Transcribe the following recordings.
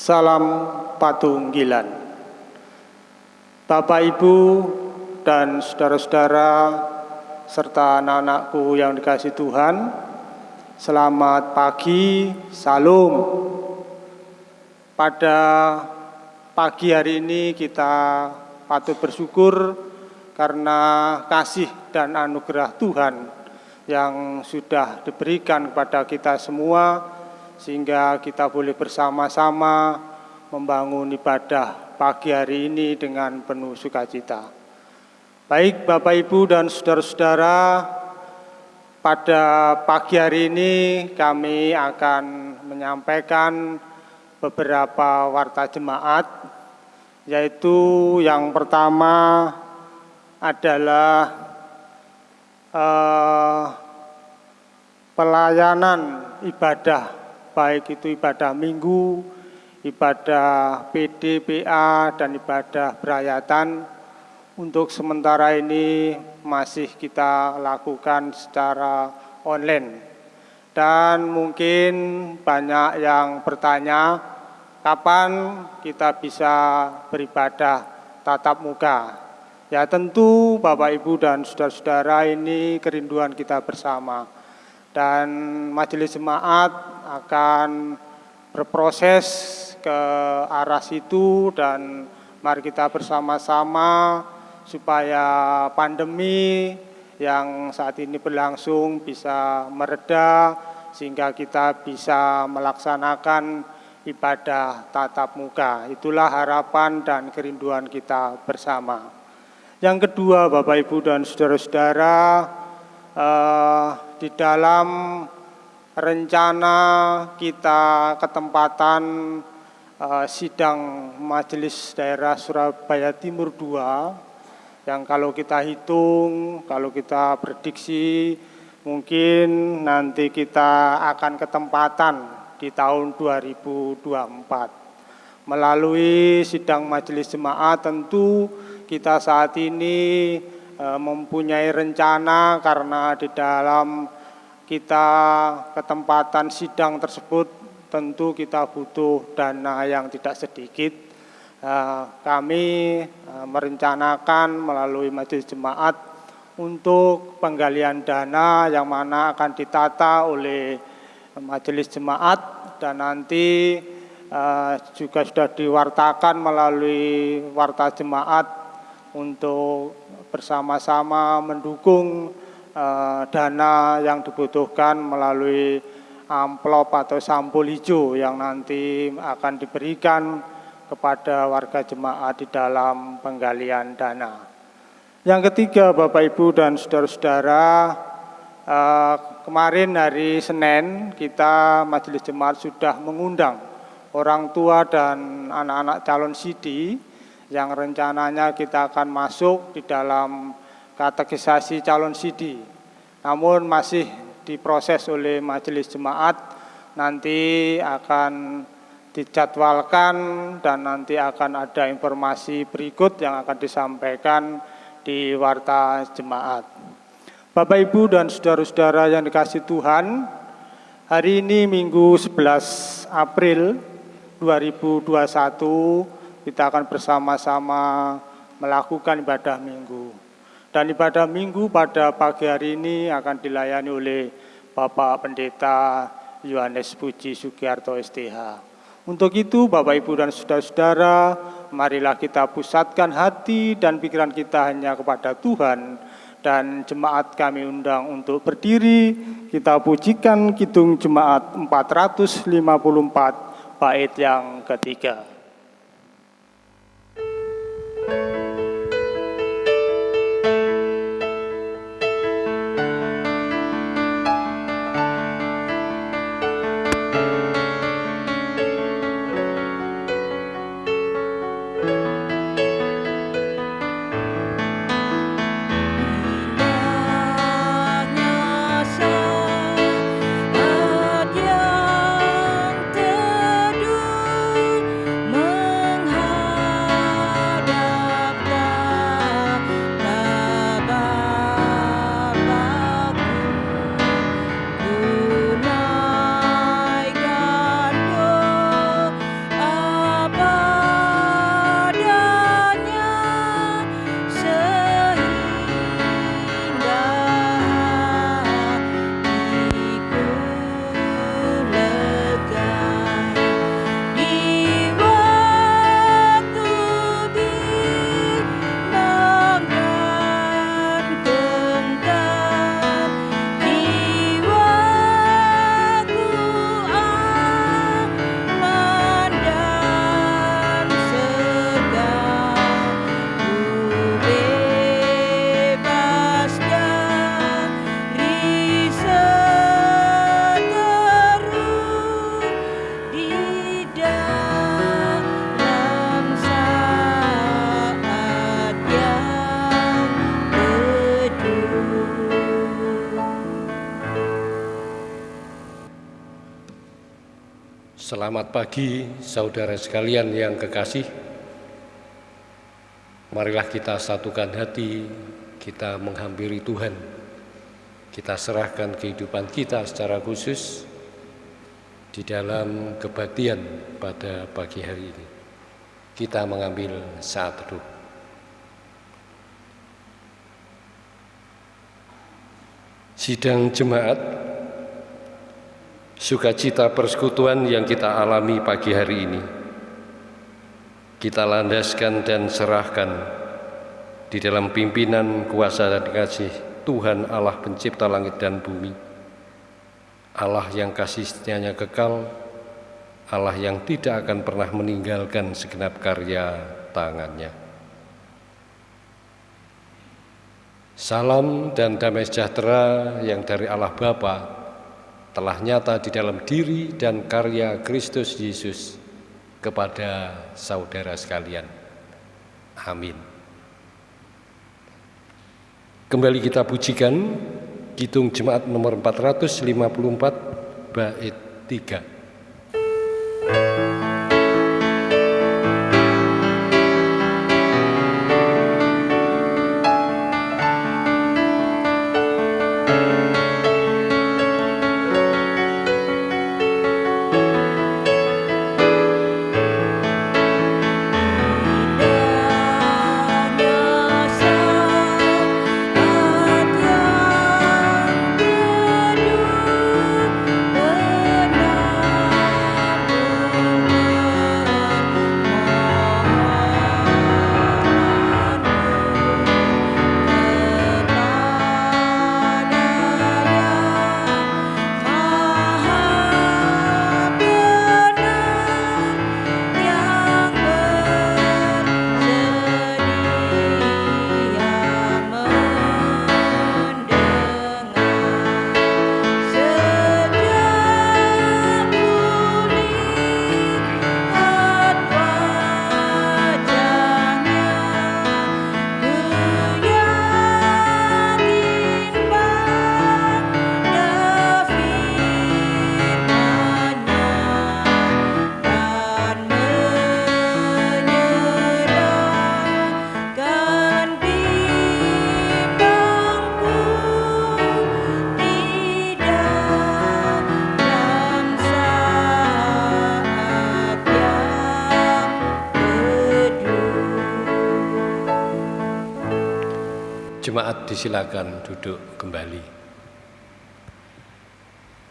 Salam Patunggilan. Bapak Ibu dan saudara-saudara serta anak-anakku yang dikasih Tuhan, selamat pagi, salam. Pada pagi hari ini kita patut bersyukur karena kasih dan anugerah Tuhan yang sudah diberikan kepada kita semua sehingga kita boleh bersama-sama membangun ibadah pagi hari ini dengan penuh sukacita. Baik Bapak Ibu dan saudara-saudara, pada pagi hari ini kami akan menyampaikan beberapa warta jemaat, yaitu yang pertama adalah eh, pelayanan ibadah baik itu ibadah minggu, ibadah PDPA, dan ibadah berayatan. Untuk sementara ini masih kita lakukan secara online. Dan mungkin banyak yang bertanya, kapan kita bisa beribadah tatap muka? Ya tentu Bapak Ibu dan saudara-saudara ini kerinduan kita bersama dan majelis jemaat akan berproses ke arah situ dan mari kita bersama-sama supaya pandemi yang saat ini berlangsung bisa mereda sehingga kita bisa melaksanakan ibadah tatap muka. Itulah harapan dan kerinduan kita bersama. Yang kedua Bapak Ibu dan saudara-saudara eh, di dalam rencana kita ketempatan uh, sidang Majelis Daerah Surabaya Timur II yang kalau kita hitung, kalau kita prediksi mungkin nanti kita akan ketempatan di tahun 2024. Melalui sidang majelis jemaat tentu kita saat ini mempunyai rencana karena di dalam kita ketempatan sidang tersebut tentu kita butuh dana yang tidak sedikit. Eh, kami eh, merencanakan melalui majelis jemaat untuk penggalian dana yang mana akan ditata oleh majelis jemaat dan nanti juga sudah diwartakan melalui warta jemaat untuk bersama-sama mendukung uh, dana yang dibutuhkan melalui amplop atau sampul hijau yang nanti akan diberikan kepada warga jemaat di dalam penggalian dana. Yang ketiga Bapak Ibu dan saudara-saudara, uh, kemarin hari Senin kita Majelis Jemaat sudah mengundang orang tua dan anak-anak calon sidi yang rencananya kita akan masuk di dalam katekisasi calon sidi. Namun masih diproses oleh majelis jemaat, nanti akan dijadwalkan dan nanti akan ada informasi berikut yang akan disampaikan di warta jemaat. Bapak Ibu dan saudara-saudara yang dikasih Tuhan, hari ini Minggu 11 April 2021 kita akan bersama-sama melakukan ibadah minggu. Dan ibadah minggu pada pagi hari ini akan dilayani oleh Bapak Pendeta Yohanes Puji Sugiarto STH. Untuk itu Bapak Ibu dan Saudara-saudara, marilah kita pusatkan hati dan pikiran kita hanya kepada Tuhan dan jemaat kami undang untuk berdiri, kita pujikan Kidung Jemaat 454 bait yang ketiga. Selamat pagi saudara sekalian yang kekasih. Marilah kita satukan hati, kita menghampiri Tuhan. Kita serahkan kehidupan kita secara khusus di dalam kebaktian pada pagi hari ini. Kita mengambil saat teduh. Sidang jemaat sukacita persekutuan yang kita alami pagi hari ini. Kita landaskan dan serahkan di dalam pimpinan kuasa dan kasih Tuhan Allah pencipta langit dan bumi. Allah yang kasihnya kekal, Allah yang tidak akan pernah meninggalkan segenap karya tangannya. Salam dan damai sejahtera yang dari Allah Bapa, telah nyata di dalam diri dan karya Kristus Yesus kepada saudara sekalian. Amin. Kembali kita pujikan Kitung Jemaat nomor 454 bait 3. Disilakan duduk kembali.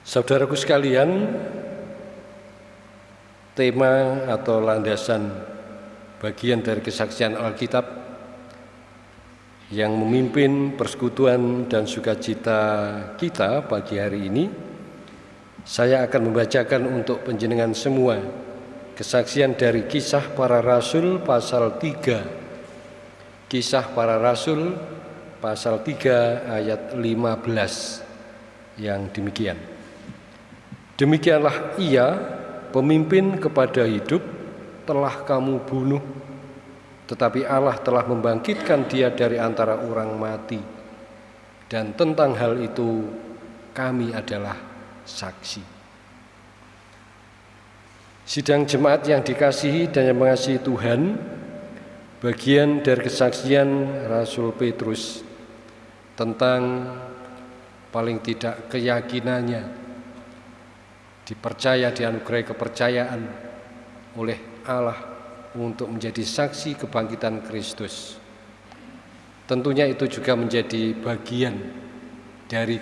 Saudaraku sekalian, tema atau landasan bagian dari kesaksian Alkitab yang memimpin persekutuan dan sukacita kita pagi hari ini, saya akan membacakan untuk penjenengan semua kesaksian dari kisah para rasul pasal 3. Kisah para rasul pasal 3 ayat 15 yang demikian. Demikianlah ia pemimpin kepada hidup telah kamu bunuh tetapi Allah telah membangkitkan dia dari antara orang mati dan tentang hal itu kami adalah saksi. Sidang jemaat yang dikasihi dan yang mengasihi Tuhan, bagian dari kesaksian Rasul Petrus tentang paling tidak keyakinannya dipercaya dianugerahi kepercayaan oleh Allah untuk menjadi saksi kebangkitan Kristus. Tentunya itu juga menjadi bagian dari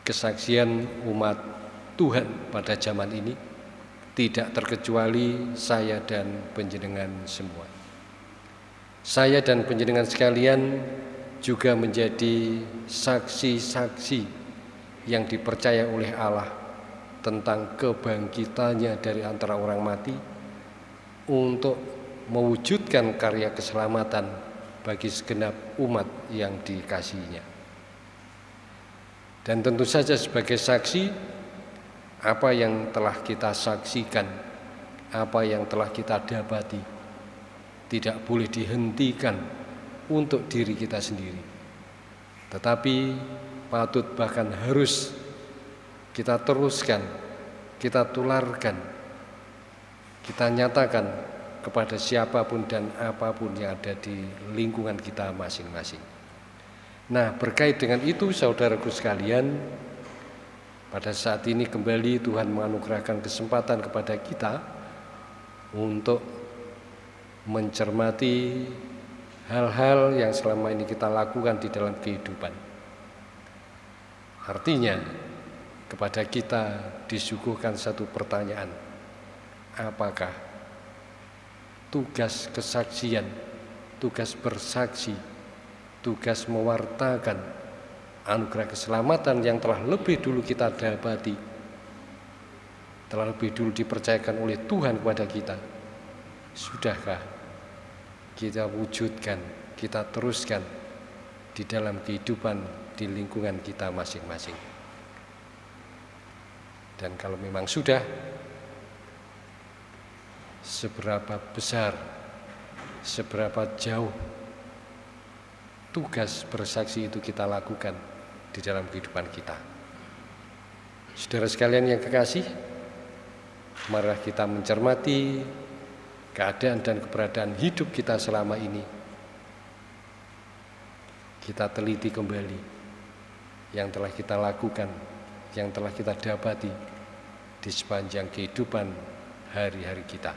kesaksian umat Tuhan pada zaman ini tidak terkecuali saya dan penjenengan semua. Saya dan penjenengan sekalian juga menjadi saksi-saksi yang dipercaya oleh Allah tentang kebangkitannya dari antara orang mati untuk mewujudkan karya keselamatan bagi segenap umat yang dikasihinya. Dan tentu saja sebagai saksi apa yang telah kita saksikan, apa yang telah kita dapati tidak boleh dihentikan untuk diri kita sendiri. Tetapi patut bahkan harus kita teruskan, kita tularkan, kita nyatakan kepada siapa pun dan apa pun yang ada di lingkungan kita masing-masing. Nah, berkait dengan itu, saudaraku sekalian, pada saat ini kembali Tuhan menganugerahkan kesempatan kepada kita untuk mencermati hal-hal yang selama ini kita lakukan di dalam kehidupan. Artinya, kepada kita disuguhkan satu pertanyaan. Apakah tugas kesaksian, tugas bersaksi, tugas mewartakan anugerah keselamatan yang telah lebih dulu kita dapati, telah lebih dulu dipercayakan oleh Tuhan kepada kita, sudahkah kita wujudkan, kita teruskan di dalam kehidupan di lingkungan kita masing-masing. Dan kalau memang sudah, seberapa besar, seberapa jauh tugas bersaksi itu kita lakukan di dalam kehidupan kita. Saudara sekalian yang kekasih, marilah kita mencermati keadaan dan keberadaan hidup kita selama ini. Kita teliti kembali yang telah kita lakukan yang telah kita dapati di sepanjang kehidupan hari-hari kita.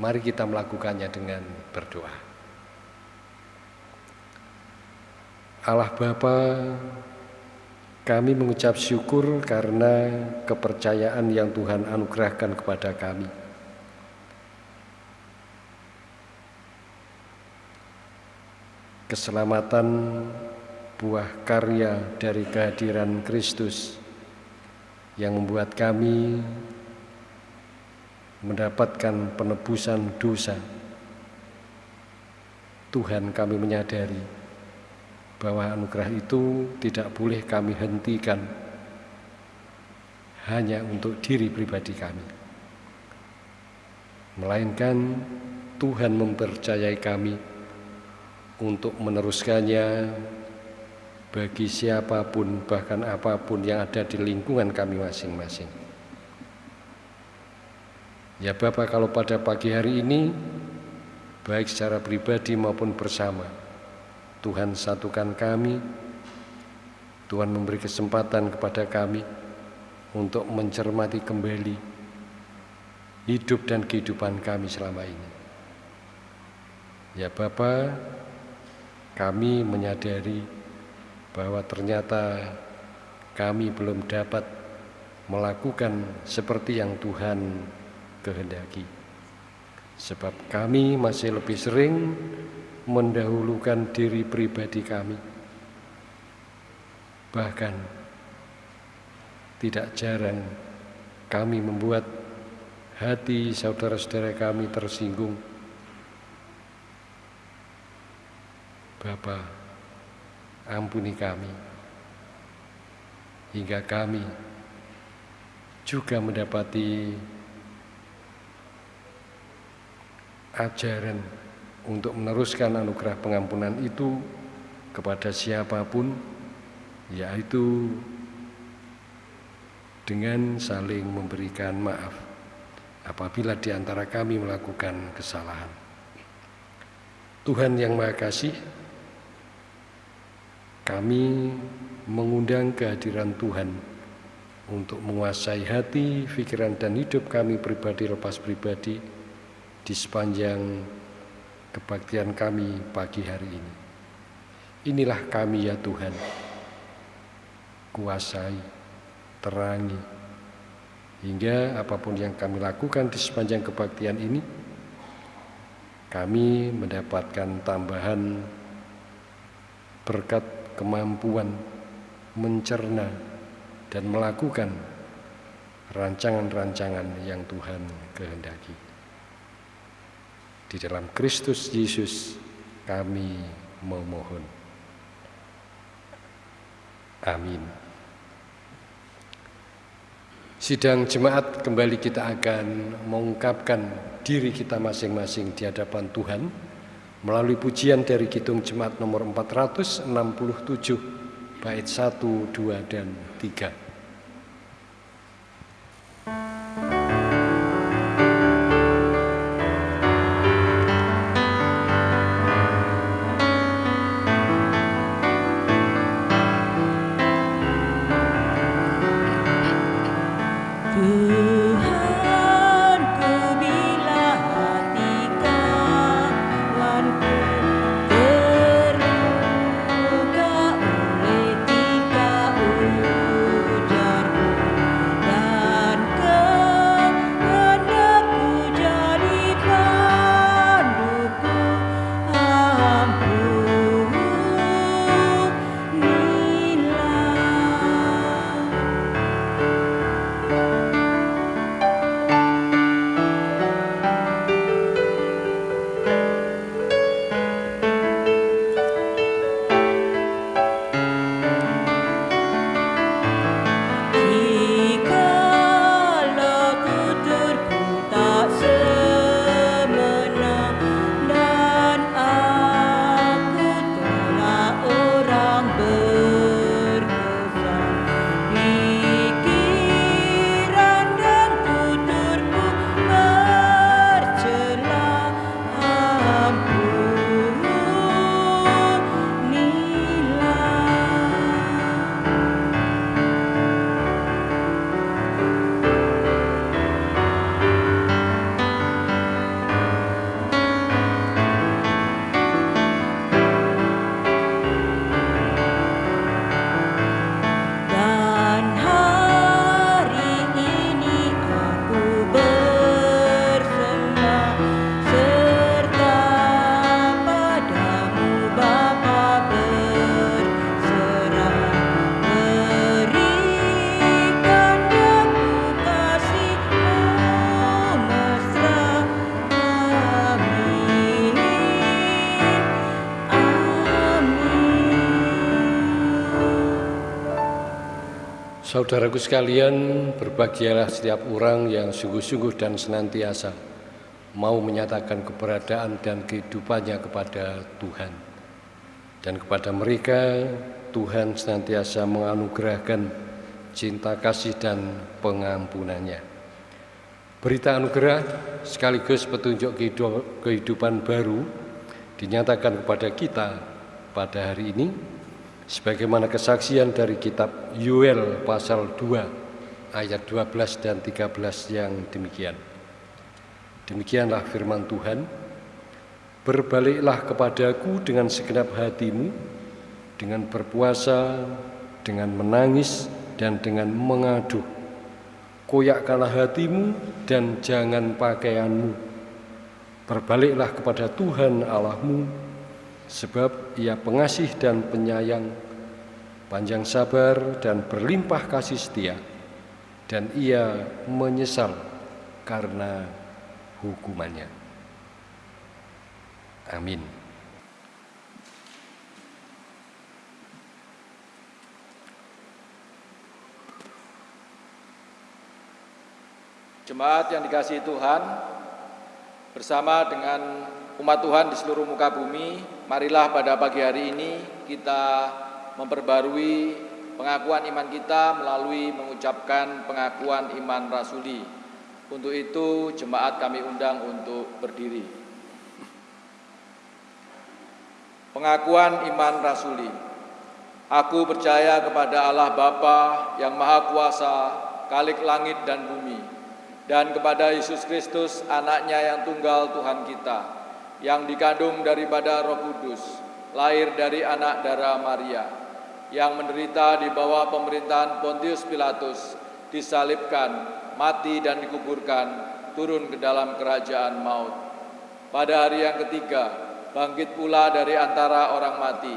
Mari kita melakukannya dengan berdoa. Allah Bapa, kami mengucap syukur karena kepercayaan yang Tuhan anugerahkan kepada kami. Keselamatan buah karya dari kehadiran Kristus yang membuat kami mendapatkan penebusan dosa. Tuhan kami menyadari bahwa anugerah itu tidak boleh kami hentikan hanya untuk diri pribadi kami. Melainkan Tuhan mempercayai kami untuk meneruskannya bagi siapa pun bahkan apa pun yang ada di lingkungan kami masing-masing. Ya Bapak kalau pada pagi hari ini baik secara pribadi maupun bersama Tuhan satukan kami Tuhan memberi kesempatan kepada kami untuk mencermati kembali hidup dan kehidupan kami selama ini. Ya Bapak, kami menyadari bahwa ternyata kami belum dapat melakukan seperti yang Tuhan kehendaki. Sebab kami masih lebih sering mendahulukan diri pribadi kami. Bahkan tidak jarang kami membuat hati saudara-saudara kami tersinggung. Bapak, ampuni kami hingga kami juga mendapati ajaran untuk meneruskan anugerah pengampunan itu kepada siapa pun yaitu dengan saling memberikan maaf apabila di antara kami melakukan kesalahan. Tuhan yang Maha Kasih, kami mengundang kehadiran Tuhan untuk menguasai hati, pikiran, dan hidup kami pribadi lepas pribadi di sepanjang kebaktian kami pagi hari ini. Inilah kami ya Tuhan, kuasai, terangi, hingga apa pun yang kami lakukan di sepanjang kebaktian ini, kami mendapatkan tambahan berkat kemampuan mencerna dan melakukan rancangan-rancangan yang Tuhan kehendaki. Di dalam Kristus Yesus kami memohon. Amin. Sidang jemaat kembali kita akan mengungkapkan diri kita masing-masing di hadapan Tuhan melalui pujian dari Kidung Jemaat nomor 467 bait 1, 2 dan 3. Saudaraku sekalian, berbahagialah setiap orang yang sungguh-sungguh dan senantiasa mau menyatakan keberadaan dan kehidupannya kepada Tuhan. Dan kepada mereka, Tuhan senantiasa menganugerahkan cinta kasih dan pengampunannya. Berita anugerah sekaligus petunjuk kehidupan baru dinyatakan kepada kita pada hari ini sebagaimana kesaksian dari kitab Yuel pasal 2 ayat 12 dan 13 yang demikian. Demikianlah firman Tuhan, Berbaliklah kepadaku dengan segenap hatimu, dengan berpuasa, dengan menangis, dan dengan mengadu koyakkanlah hatimu dan jangan pakaianmu. Berbaliklah kepada Tuhan Allahmu, sebab ia pengasih dan penyayang, panjang sabar dan berlimpah kasih setia, dan ia menyesal karena hukumannya. Amin. Jemaat yang dikasihi Tuhan, bersama dengan umat Tuhan di seluruh muka bumi, marilah pada pagi hari ini kita memperbarui pengakuan iman kita melalui mengucapkan pengakuan iman rasuli. Untuk itu jemaat kami undang untuk berdiri. Pengakuan iman rasuli. Aku percaya kepada Allah Bapa yang Maha Kuasa, Kalik langit dan bumi dan kepada Yesus Kristus anaknya yang tunggal Tuhan kita yang dikandung daripada roh kudus lahir dari anak darah Maria yang menderita di bawah pemerintahan Pontius Pilatus disalibkan mati dan dikuburkan turun ke dalam kerajaan maut pada hari yang ketiga bangkit pula dari antara orang mati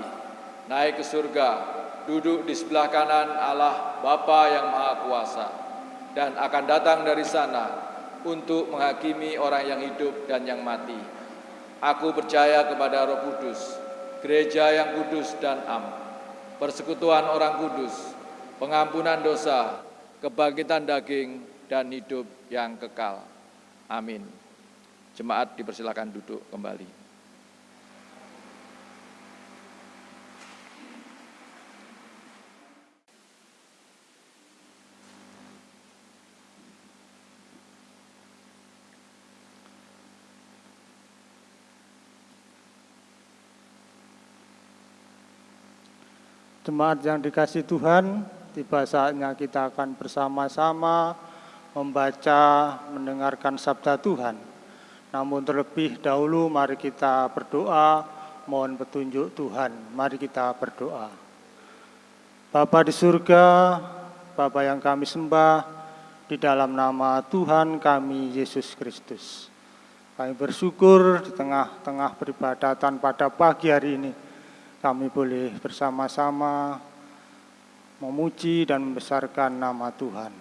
naik ke surga duduk di sebelah kanan Allah Bapa yang Maha Kuasa dan akan datang dari sana untuk menghakimi orang yang hidup dan yang mati. Aku percaya kepada Roh Kudus, gereja yang kudus dan am, persekutuan orang kudus, pengampunan dosa, kebangkitan daging, dan hidup yang kekal. Amin. Jemaat dipersilakan duduk kembali. Jemaat yang dikasih Tuhan, tiba saatnya kita akan bersama-sama membaca, mendengarkan sabda Tuhan. Namun terlebih dahulu mari kita berdoa, mohon petunjuk Tuhan. Mari kita berdoa. Bapa di surga, Bapa yang kami sembah, di dalam nama Tuhan kami Yesus Kristus. Kami bersyukur di tengah-tengah peribadatan pada pagi hari ini kami boleh bersama-sama memuji dan membesarkan nama Tuhan.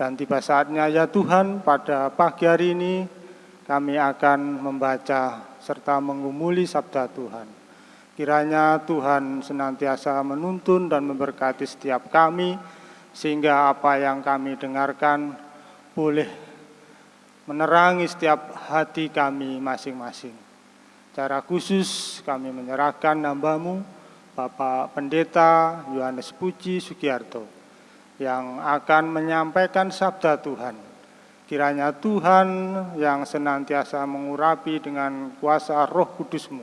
Dan tiba saatnya ya Tuhan pada pagi hari ini kami akan membaca serta mengumuli sabda Tuhan. Kiranya Tuhan senantiasa menuntun dan memberkati setiap kami sehingga apa yang kami dengarkan boleh menerangi setiap hati kami masing-masing. Secara khusus kami menyerahkan nambamu Bapak Pendeta Yohanes Puji Sugiarto yang akan menyampaikan sabda Tuhan. Kiranya Tuhan yang senantiasa mengurapi dengan kuasa roh kudusmu,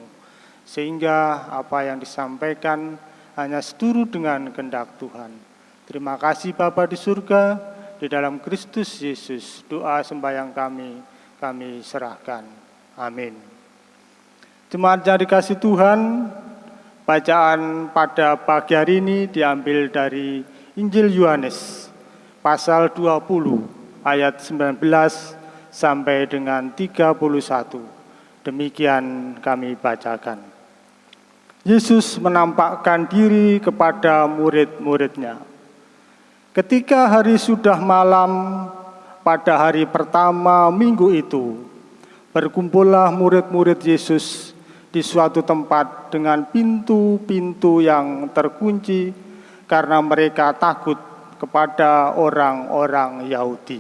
sehingga apa yang disampaikan hanya seturut dengan kehendak Tuhan. Terima kasih Bapa di surga, di dalam Kristus Yesus, doa sembahyang kami, kami serahkan. Amin. Jemaat yang dikasih Tuhan, bacaan pada pagi hari ini diambil dari Injil Yohanes pasal 20 ayat 19 sampai dengan 31. Demikian kami bacakan. Yesus menampakkan diri kepada murid-muridnya. Ketika hari sudah malam pada hari pertama minggu itu, berkumpullah murid-murid Yesus di suatu tempat dengan pintu-pintu yang terkunci karena mereka takut kepada orang-orang Yahudi.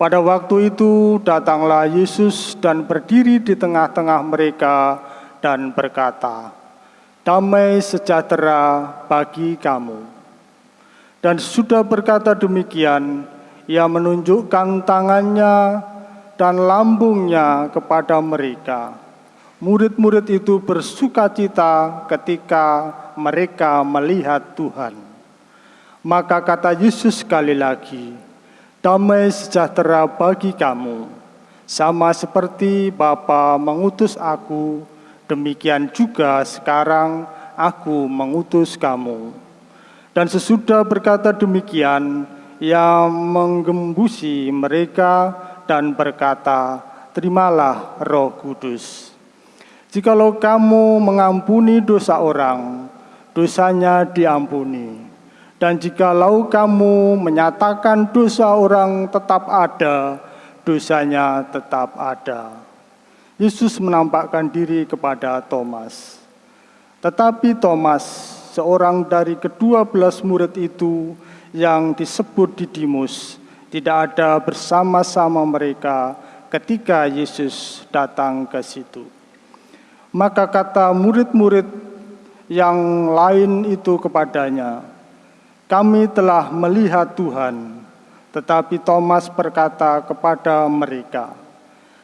Pada waktu itu datanglah Yesus dan berdiri di tengah-tengah mereka dan berkata, "Damai sejahtera bagi kamu." Dan sudah berkata demikian, ia menunjukkan tangannya dan lambungnya kepada mereka. Murid-murid itu bersuka cita ketika mereka melihat Tuhan. Maka kata Yesus sekali lagi, damai sejahtera bagi kamu. Sama seperti Bapa mengutus aku, demikian juga sekarang aku mengutus kamu. Dan sesudah berkata demikian, ia menggembusi mereka dan berkata, terimalah roh kudus. Jikalau kamu mengampuni dosa orang, dosanya diampuni. Dan jikalau kamu menyatakan dosa orang tetap ada, dosanya tetap ada. Yesus menampakkan diri kepada Thomas. Tetapi Thomas, seorang dari kedua belas murid itu yang disebut Didimus, tidak ada bersama-sama mereka ketika Yesus datang ke situ. Maka kata murid-murid yang lain itu kepadanya, "Kami telah melihat Tuhan." Tetapi Thomas berkata kepada mereka,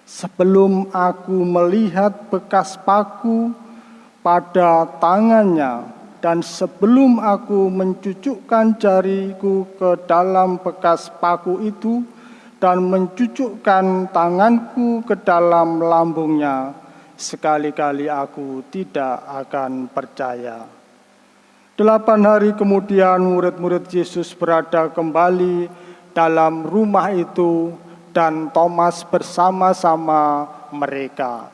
"Sebelum aku melihat bekas paku pada tangannya dan sebelum aku mencucukkan jariku ke dalam bekas paku itu dan mencucukkan tanganku ke dalam lambungnya, sekali-kali aku tidak akan percaya. Delapan hari kemudian murid-murid Yesus berada kembali dalam rumah itu dan Thomas bersama-sama mereka.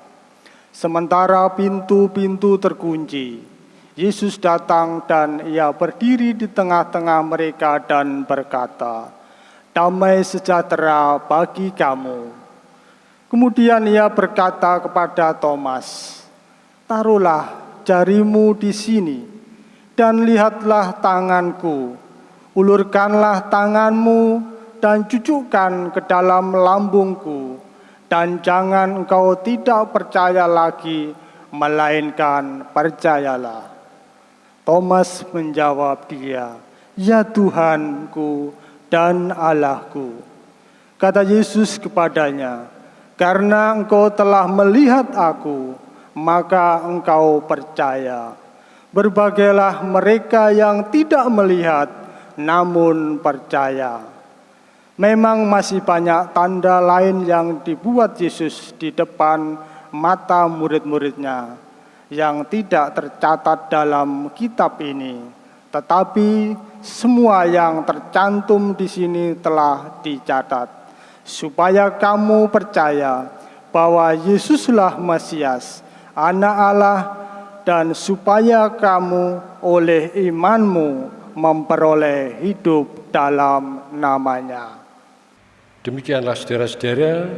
Sementara pintu-pintu terkunci, Yesus datang dan ia berdiri di tengah-tengah mereka dan berkata, Damai sejahtera bagi kamu. Kemudian ia berkata kepada Thomas, Taruhlah jarimu di sini dan lihatlah tanganku. Ulurkanlah tanganmu dan cucukkan ke dalam lambungku. Dan jangan engkau tidak percaya lagi, melainkan percayalah. Thomas menjawab dia, "Ya Tuhanku dan Allahku." Kata Yesus kepadanya, "Karena engkau telah melihat aku, maka engkau percaya. Berbagailah mereka yang tidak melihat, namun percaya." Memang masih banyak tanda lain yang dibuat Yesus di depan mata murid-muridnya yang tidak tercatat dalam kitab ini, tetapi semua yang tercantum di sini telah dicatat, supaya kamu percaya bahwa Yesuslah Mesias, Anak Allah, dan supaya kamu oleh imanmu memperoleh hidup dalam namanya. Demikianlah saudara-saudara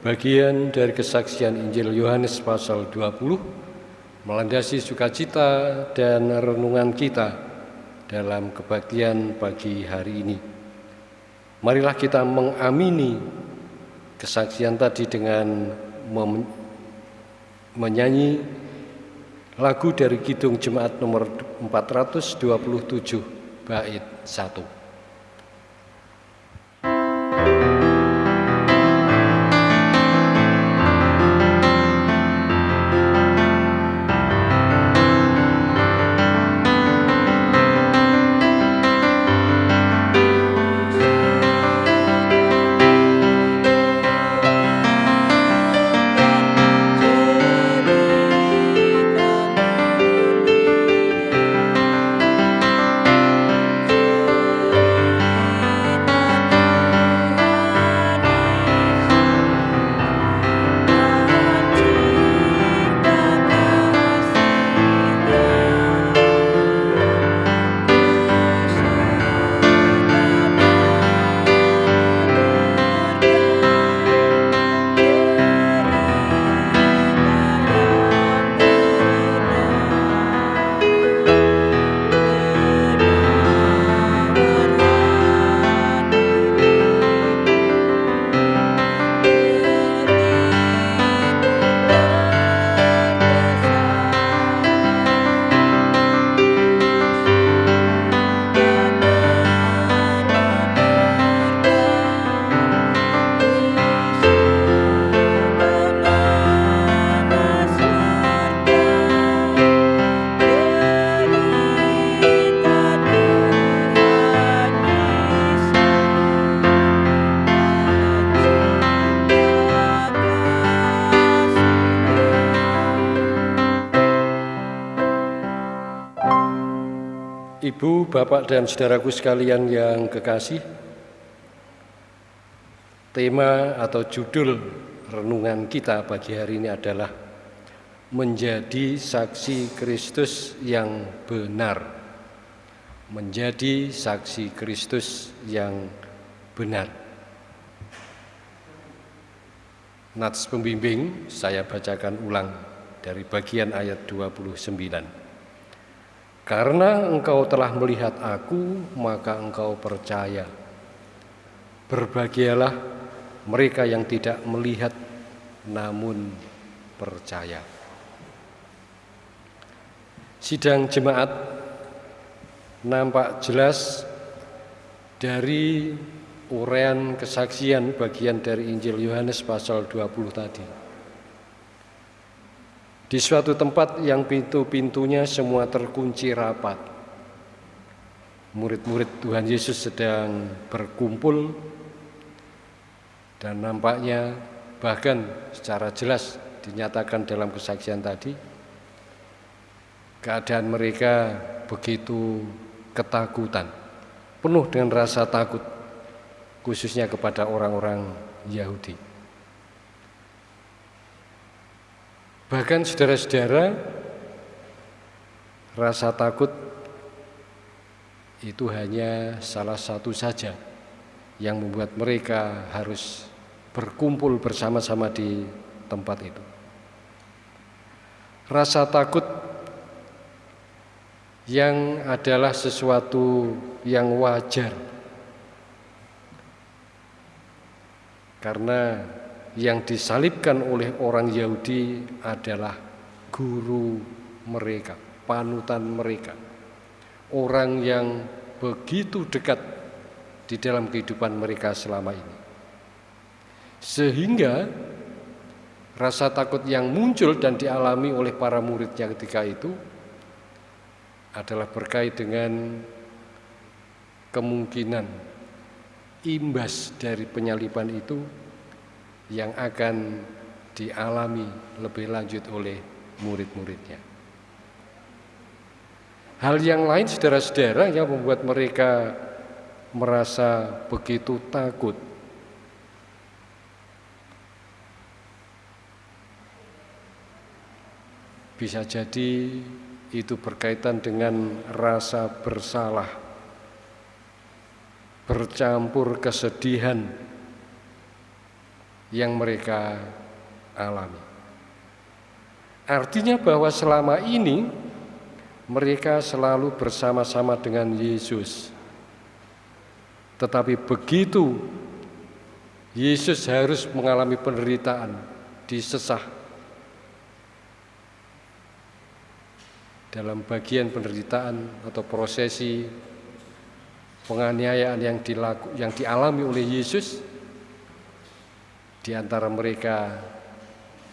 bagian dari kesaksian Injil Yohanes pasal 20 melandasi sukacita dan renungan kita dalam kebaktian pagi hari ini. Marilah kita mengamini kesaksian tadi dengan menyanyi lagu dari Kidung Jemaat nomor 427 bait 1. Bapak, dan saudaraku sekalian yang kekasih, tema atau judul renungan kita pagi hari ini adalah menjadi saksi Kristus yang benar. Menjadi saksi Kristus yang benar. Nats pembimbing saya bacakan ulang dari bagian ayat 29. Karena engkau telah melihat aku, maka engkau percaya. Berbahagialah mereka yang tidak melihat namun percaya. Sidang jemaat nampak jelas dari uraian kesaksian bagian dari Injil Yohanes pasal 20 tadi di suatu tempat yang pintu-pintunya semua terkunci rapat. Murid-murid Tuhan Yesus sedang berkumpul dan nampaknya bahkan secara jelas dinyatakan dalam kesaksian tadi keadaan mereka begitu ketakutan, penuh dengan rasa takut khususnya kepada orang-orang Yahudi. Bahkan saudara-saudara, rasa takut itu hanya salah satu saja yang membuat mereka harus berkumpul bersama-sama di tempat itu. Rasa takut yang adalah sesuatu yang wajar karena yang disalibkan oleh orang Yahudi adalah guru mereka, panutan mereka. Orang yang begitu dekat di dalam kehidupan mereka selama ini. Sehingga rasa takut yang muncul dan dialami oleh para muridnya ketika itu adalah berkait dengan kemungkinan imbas dari penyaliban itu yang akan dialami lebih lanjut oleh murid-muridnya. Hal yang lain saudara-saudara yang membuat mereka merasa begitu takut bisa jadi itu berkaitan dengan rasa bersalah bercampur kesedihan yang mereka alami. Artinya bahwa selama ini mereka selalu bersama-sama dengan Yesus. Tetapi begitu Yesus harus mengalami penderitaan, disesah. Dalam bagian penderitaan atau prosesi penganiayaan yang dilaku, yang dialami oleh Yesus, di antara mereka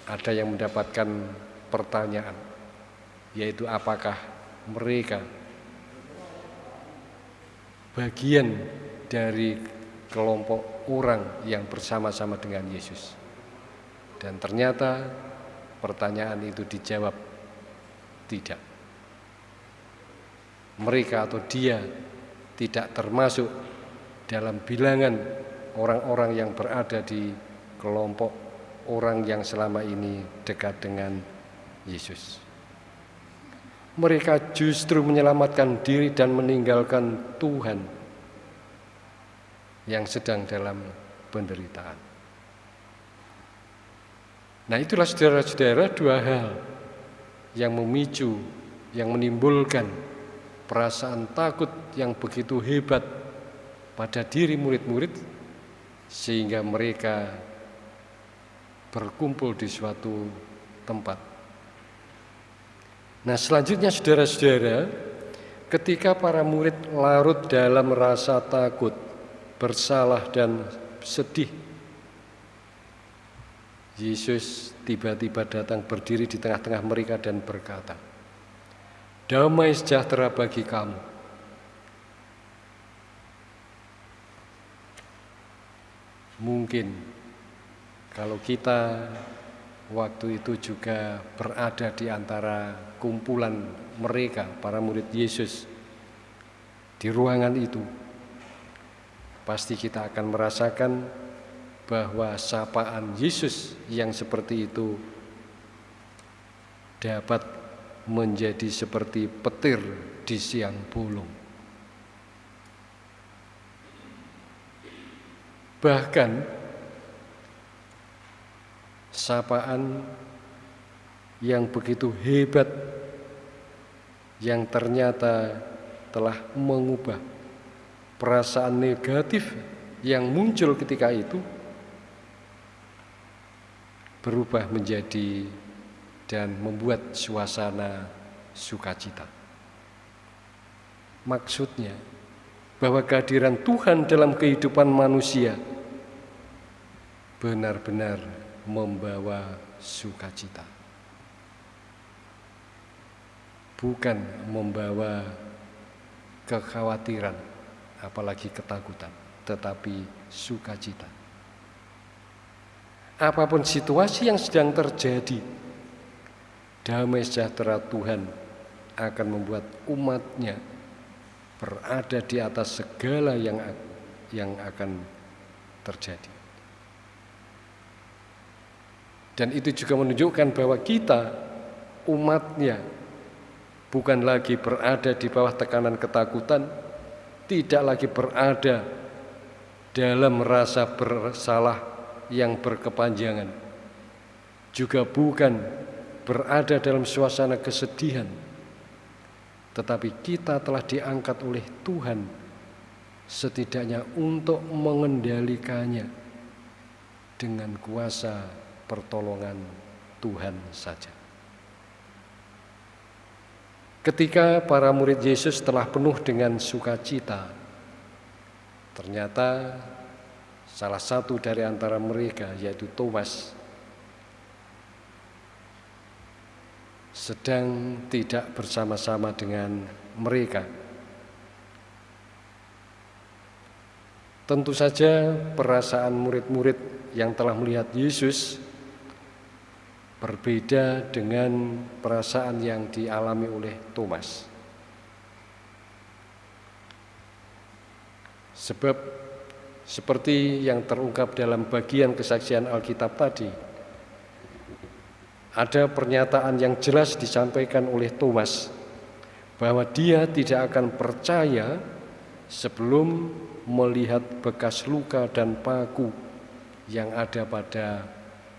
ada yang mendapatkan pertanyaan, yaitu apakah mereka bagian dari kelompok orang yang bersama-sama dengan Yesus. Dan ternyata pertanyaan itu dijawab tidak. Mereka atau dia tidak termasuk dalam bilangan orang-orang yang berada di kelompok orang yang selama ini dekat dengan Yesus. Mereka justru menyelamatkan diri dan meninggalkan Tuhan yang sedang dalam penderitaan. Nah itulah saudara-saudara dua hal yang memicu, yang menimbulkan perasaan takut yang begitu hebat pada diri murid-murid sehingga mereka berkumpul di suatu tempat. Nah selanjutnya saudara-saudara, ketika para murid larut dalam rasa takut, bersalah dan sedih, Yesus tiba-tiba datang berdiri di tengah-tengah mereka dan berkata, Damai sejahtera bagi kamu. Mungkin kalau kita waktu itu juga berada di antara kumpulan mereka, para murid Yesus, di ruangan itu, pasti kita akan merasakan bahwa sapaan Yesus yang seperti itu dapat menjadi seperti petir di siang bolong. Bahkan sapaan yang begitu hebat yang ternyata telah mengubah perasaan negatif yang muncul ketika itu berubah menjadi dan membuat suasana sukacita. Maksudnya bahwa kehadiran Tuhan dalam kehidupan manusia benar-benar membawa sukacita. Bukan membawa kekhawatiran, apalagi ketakutan, tetapi sukacita apa pun situasi yang sedang terjadi, damai sejahtera Tuhan akan membuat umatnya berada di atas segala yang yang akan terjadi. Dan itu juga menunjukkan bahwa kita umatnya bukan lagi berada di bawah tekanan ketakutan, tidak lagi berada dalam rasa bersalah yang berkepanjangan juga bukan berada dalam suasana kesedihan. Tetapi kita telah diangkat oleh Tuhan setidaknya untuk mengendalikannya dengan kuasa pertolongan Tuhan saja. Ketika para murid Yesus telah penuh dengan sukacita, ternyata Salah satu dari antara mereka yaitu Thomas sedang tidak bersama-sama dengan mereka. Tentu saja perasaan murid-murid yang telah melihat Yesus berbeda dengan perasaan yang dialami oleh Thomas. Sebab seperti yang terungkap dalam bagian kesaksian Alkitab tadi. Ada pernyataan yang jelas disampaikan oleh Thomas bahwa dia tidak akan percaya sebelum melihat bekas luka dan paku yang ada pada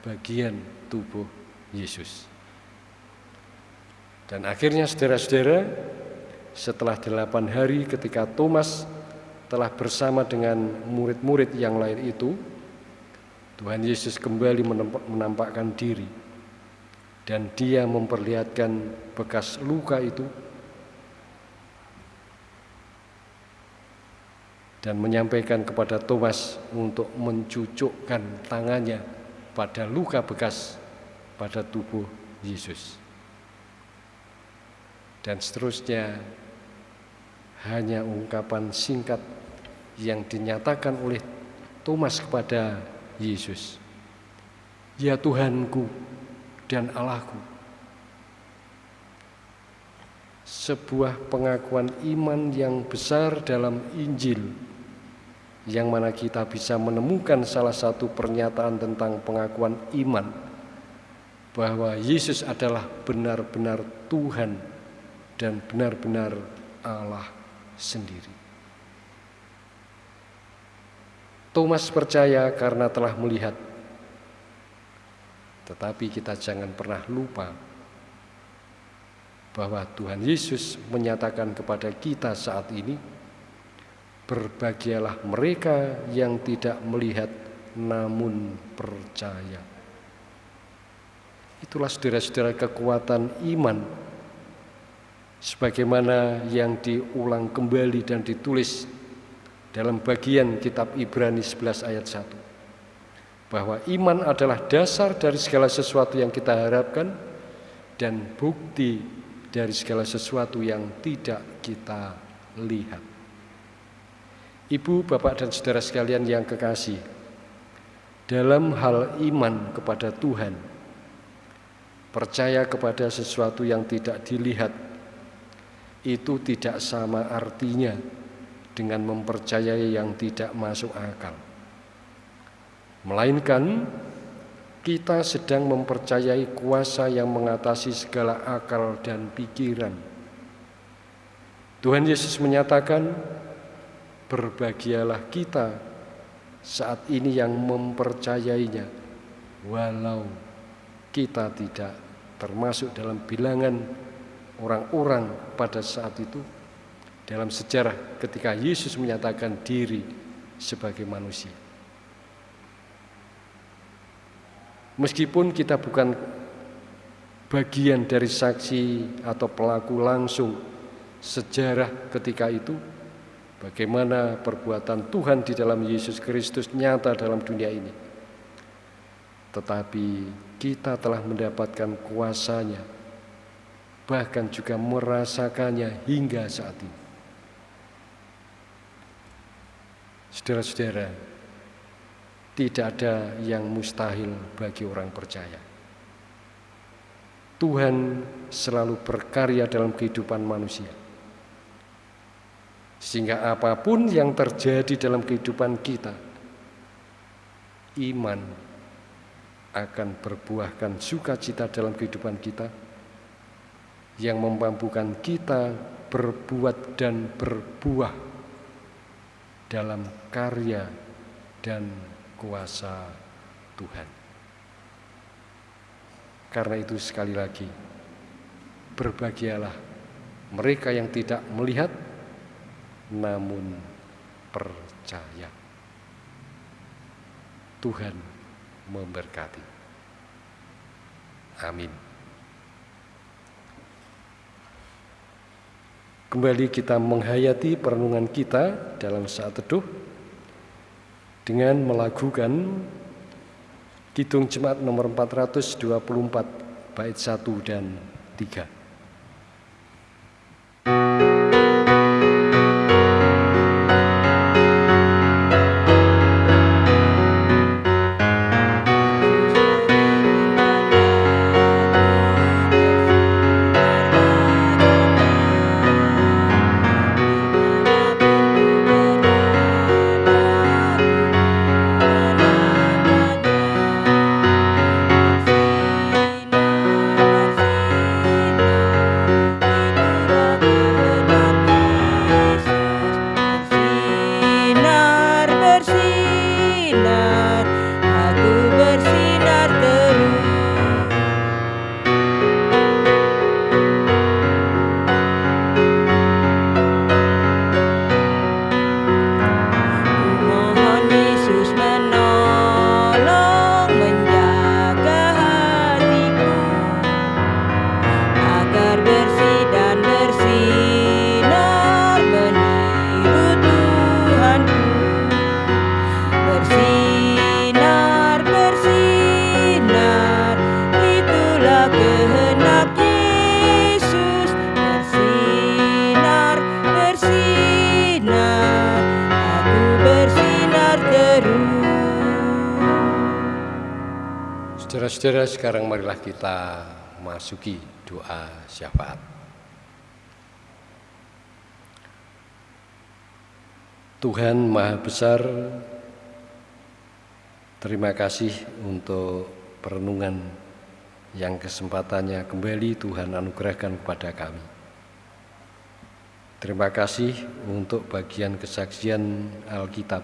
bagian tubuh Yesus. Dan akhirnya saudara-saudara, setelah delapan hari ketika Thomas telah bersama dengan murid-murid yang lain itu, Tuhan Yesus kembali menampakkan diri dan dia memperlihatkan bekas luka itu dan menyampaikan kepada Thomas untuk mencucukkan tangannya pada luka bekas pada tubuh Yesus. Dan seterusnya hanya ungkapan singkat yang dinyatakan oleh Thomas kepada Yesus. Ya Tuhanku dan Allahku. Sebuah pengakuan iman yang besar dalam Injil yang mana kita bisa menemukan salah satu pernyataan tentang pengakuan iman bahwa Yesus adalah benar-benar Tuhan dan benar-benar Allah sendiri. Thomas percaya karena telah melihat. Tetapi kita jangan pernah lupa bahwa Tuhan Yesus menyatakan kepada kita saat ini, berbahagialah mereka yang tidak melihat namun percaya. Itulah saudara-saudara kekuatan iman sebagaimana yang diulang kembali dan ditulis dalam bagian kitab Ibrani 11 ayat 1 bahwa iman adalah dasar dari segala sesuatu yang kita harapkan dan bukti dari segala sesuatu yang tidak kita lihat. Ibu, bapak, dan saudara sekalian yang kekasih, dalam hal iman kepada Tuhan, percaya kepada sesuatu yang tidak dilihat, itu tidak sama artinya dengan mempercayai yang tidak masuk akal. Melainkan kita sedang mempercayai kuasa yang mengatasi segala akal dan pikiran. Tuhan Yesus menyatakan, "Berbahagialah kita saat ini yang mempercayainya, walau kita tidak termasuk dalam bilangan orang-orang pada saat itu." Dalam sejarah, ketika Yesus menyatakan diri sebagai manusia, Meskipun kita bukan bagian dari saksi atau pelaku langsung sejarah ketika itu, bagaimana perbuatan Tuhan di dalam Yesus Kristus nyata dalam dunia ini. Tetapi kita telah mendapatkan kuasanya, bahkan juga merasakannya hingga saat ini. Saudara-saudara, tidak ada yang mustahil bagi orang percaya. Tuhan selalu berkarya dalam kehidupan manusia. Sehingga apa pun yang terjadi dalam kehidupan kita, iman akan berbuahkan sukacita dalam kehidupan kita yang memampukan kita berbuat dan berbuah dalam karya dan kuasa Tuhan. Karena itu sekali lagi, berbahagialah mereka yang tidak melihat namun percaya. Tuhan memberkati. Amin. Kembali kita menghayati perenungan kita dalam saat teduh dengan melakukan Kidung Jemaat nomor 424 bait 1 dan 3. Kita masuki doa syafaat. Tuhan Maha Besar, terima kasih untuk perenungan yang kesempatannya kembali Tuhan anugerahkan kepada kami. Terima kasih untuk bagian kesaksian Alkitab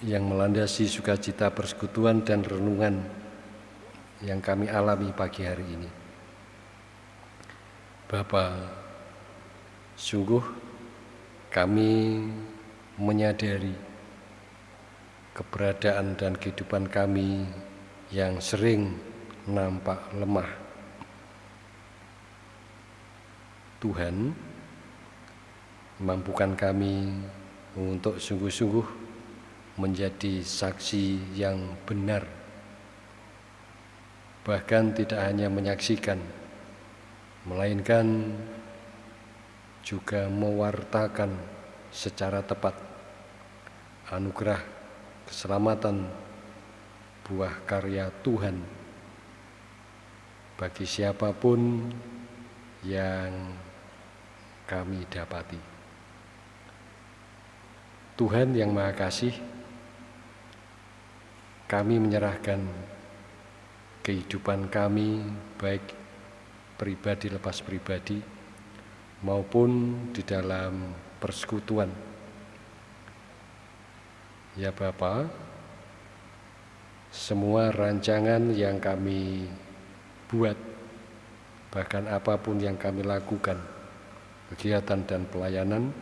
yang melandasi sukacita persekutuan dan renungan yang kami alami pagi hari ini. Bapak, sungguh kami menyadari keberadaan dan kehidupan kami yang sering nampak lemah. Tuhan mampukan kami untuk sungguh-sungguh menjadi saksi yang benar bahkan tidak hanya menyaksikan, melainkan juga mewartakan secara tepat anugerah keselamatan buah karya Tuhan bagi siapa pun yang kami dapati. Tuhan yang Maha Kasih, kami menyerahkan kehidupan kami baik pribadi lepas pribadi maupun di dalam persekutuan. Ya Bapa, semua rancangan yang kami buat, bahkan apa pun yang kami lakukan, kegiatan dan pelayanan,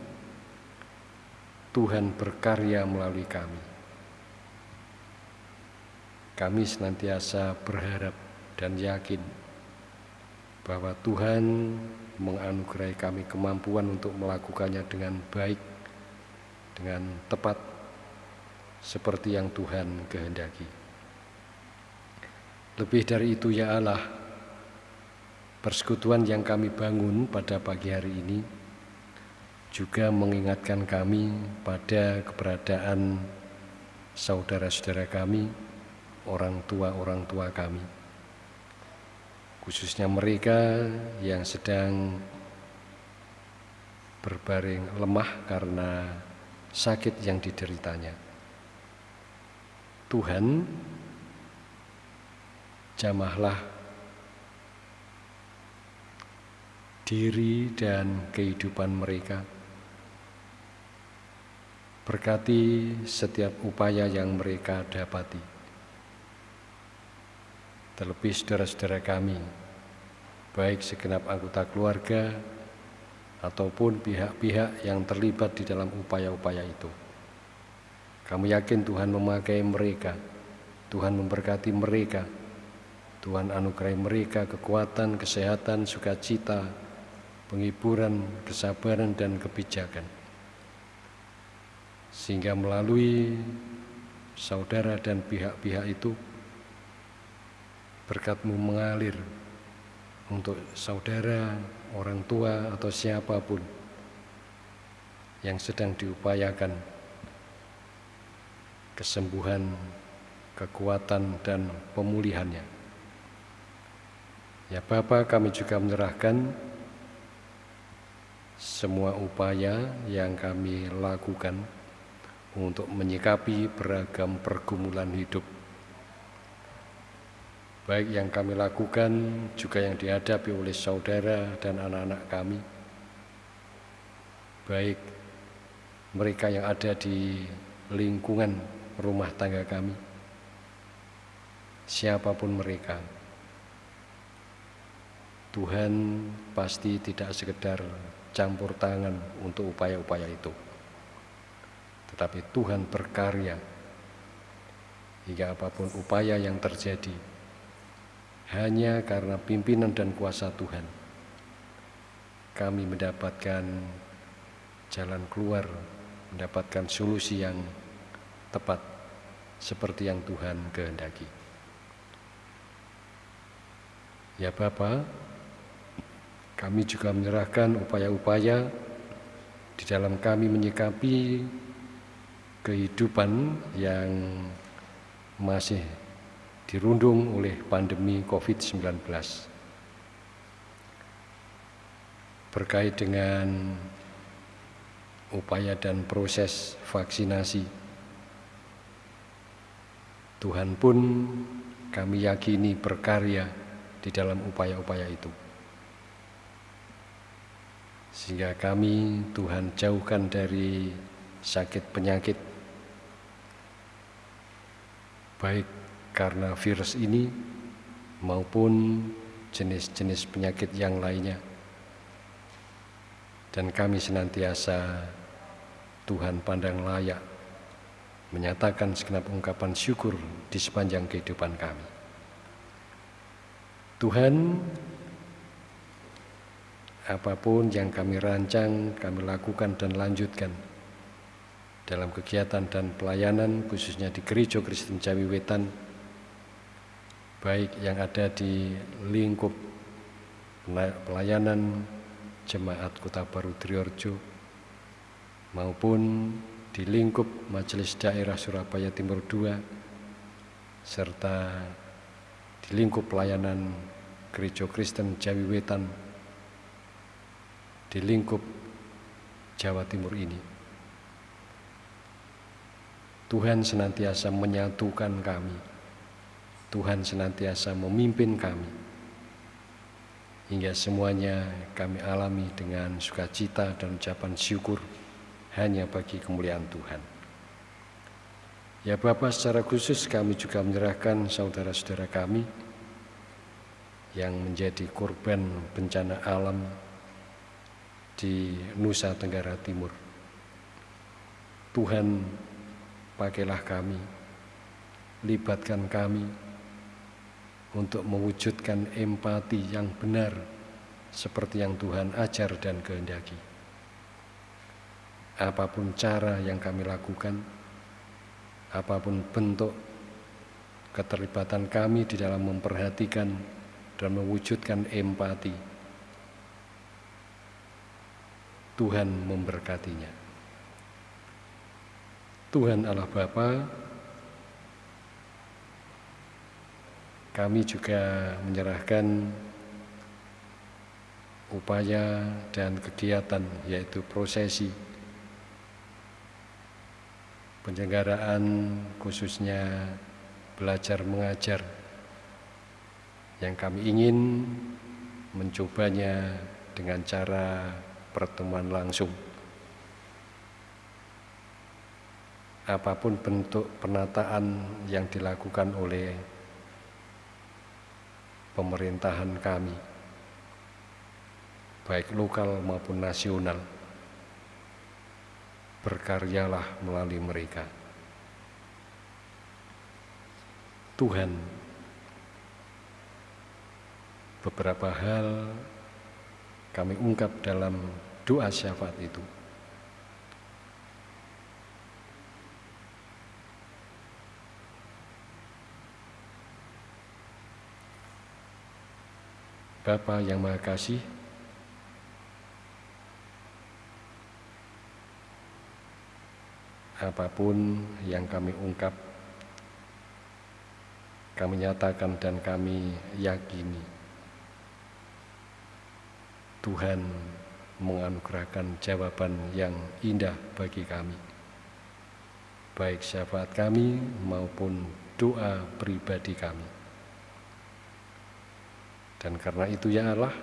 Tuhan berkarya melalui kami. Kami senantiasa berharap dan yakin bahwa Tuhan menganugerahi kami kemampuan untuk melakukannya dengan baik, dengan tepat, seperti yang Tuhan kehendaki. Lebih dari itu, ya Allah, persekutuan yang kami bangun pada pagi hari ini juga mengingatkan kami pada keberadaan saudara-saudara kami, orang tua-orang tua kami khususnya mereka yang sedang berbaring lemah karena sakit yang dideritanya. Tuhan, jamahlah diri dan kehidupan mereka. Berkati setiap upaya yang mereka dapati terlebih saudara-saudara kami, baik segenap anggota keluarga ataupun pihak-pihak yang terlibat di dalam upaya-upaya itu. Kami yakin Tuhan memakai mereka, Tuhan memberkati mereka, Tuhan anugerai mereka kekuatan, kesehatan, sukacita, penghiburan, kesabaran, dan kebijakan. Sehingga melalui saudara dan pihak-pihak itu, berkatmu mengalir untuk saudara, orang tua, atau siapa pun yang sedang diupayakan kesembuhan, kekuatan, dan pemulihannya. Ya Bapak kami juga menyerahkan semua upaya yang kami lakukan untuk menyikapi beragam pergumulan hidup baik yang kami lakukan juga yang dihadapi oleh saudara dan anak-anak kami, baik mereka yang ada di lingkungan rumah tangga kami, siapa pun mereka. Tuhan pasti tidak sekedar campur tangan untuk upaya-upaya itu. Tetapi Tuhan berkarya hingga apa pun upaya yang terjadi hanya karena pimpinan dan kuasa Tuhan, kami mendapatkan jalan keluar, mendapatkan solusi yang tepat seperti yang Tuhan kehendaki. Ya Bapa, kami juga menyerahkan upaya-upaya di dalam kami menyikapi kehidupan yang masih dirundung oleh pandemi COVID-19. Berkait dengan upaya dan proses vaksinasi, Tuhan pun kami yakini berkarya di dalam upaya-upaya itu. Sehingga kami Tuhan jauhkan dari sakit penyakit, baik karena virus ini maupun jenis-jenis penyakit yang lainnya. Dan kami senantiasa Tuhan pandang layak menyatakan segenap ungkapan syukur di sepanjang kehidupan kami. Tuhan, apa pun yang kami rancang, kami lakukan dan lanjutkan dalam kegiatan dan pelayanan khususnya di Gereja Kristen Jawi Wetan baik yang ada di lingkup pelayanan Jemaat Kota Baru Triorjo maupun di lingkup Majelis Daerah Surabaya Timur II serta di lingkup pelayanan Gereja Kristen Jawi Wetan di lingkup Jawa Timur ini. Tuhan senantiasa menyatukan kami. Tuhan senantiasa memimpin kami. Hingga semuanya kami alami dengan sukacita dan ucapan syukur hanya bagi kemuliaan Tuhan. Ya Bapak secara khusus kami juga menyerahkan saudara-saudara kami yang menjadi korban bencana alam di Nusa Tenggara Timur. Tuhan pakailah kami, libatkan kami untuk mewujudkan empati yang benar seperti yang Tuhan ajar dan kehendaki. Apa pun cara yang kami lakukan, apa pun bentuk keterlibatan kami di dalam memperhatikan dan mewujudkan empati. Tuhan memberkatinya. Tuhan Allah Bapa, kami juga menyerahkan upaya dan kegiatan yaitu prosesi penyelenggaraan khususnya belajar mengajar yang kami ingin mencobanya dengan cara pertemuan langsung. Apa pun bentuk penataan yang dilakukan oleh pemerintahan kami, baik lokal maupun nasional, berkaryalah melalui mereka. Tuhan beberapa hal kami ungkap dalam doa syafaat itu. Bapa yang Maha Kasih, apa pun yang kami ungkap, kami nyatakan dan kami yakini Tuhan menganugerahkan jawaban yang indah bagi kami. Baik syafaat kami maupun doa pribadi kami. Dan karena itu ya Allah,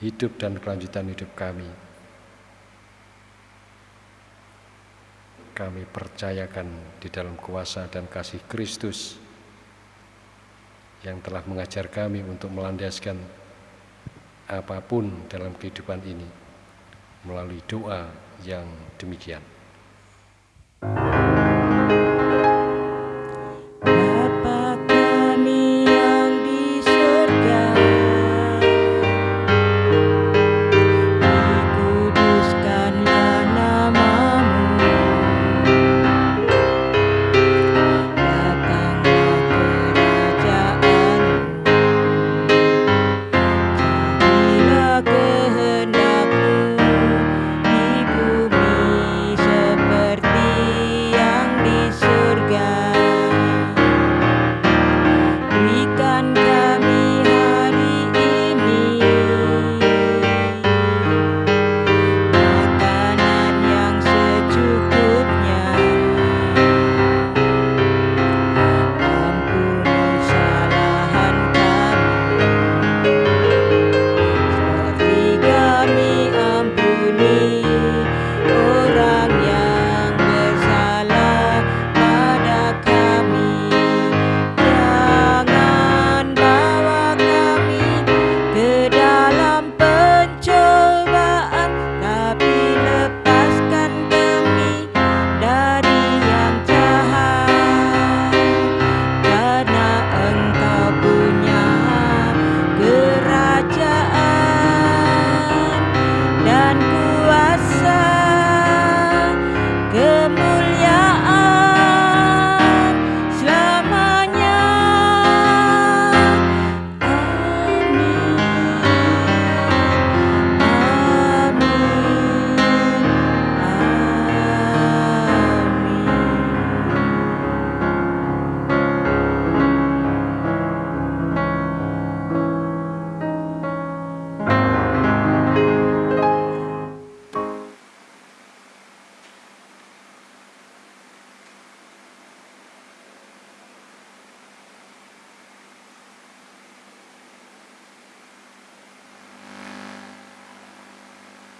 hidup dan kelanjutan hidup kami, kami percayakan di dalam kuasa dan kasih Kristus yang telah mengajar kami untuk melandaskan apa pun dalam kehidupan ini melalui doa yang demikian.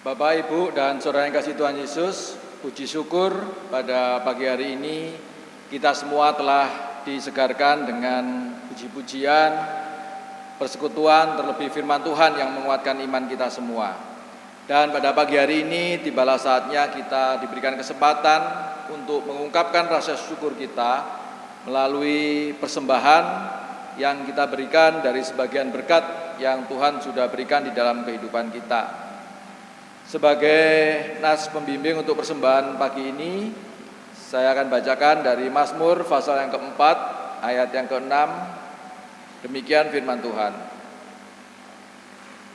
Bapak, Ibu, dan Saudara yang kasih Tuhan Yesus, puji syukur pada pagi hari ini kita semua telah disegarkan dengan puji-pujian, persekutuan, terlebih firman Tuhan yang menguatkan iman kita semua. Dan pada pagi hari ini tibalah saatnya kita diberikan kesempatan untuk mengungkapkan rasa syukur kita melalui persembahan yang kita berikan dari sebagian berkat yang Tuhan sudah berikan di dalam kehidupan kita. Sebagai nas pembimbing untuk persembahan pagi ini, saya akan bacakan dari Mazmur pasal yang keempat, ayat yang keenam. Demikian firman Tuhan.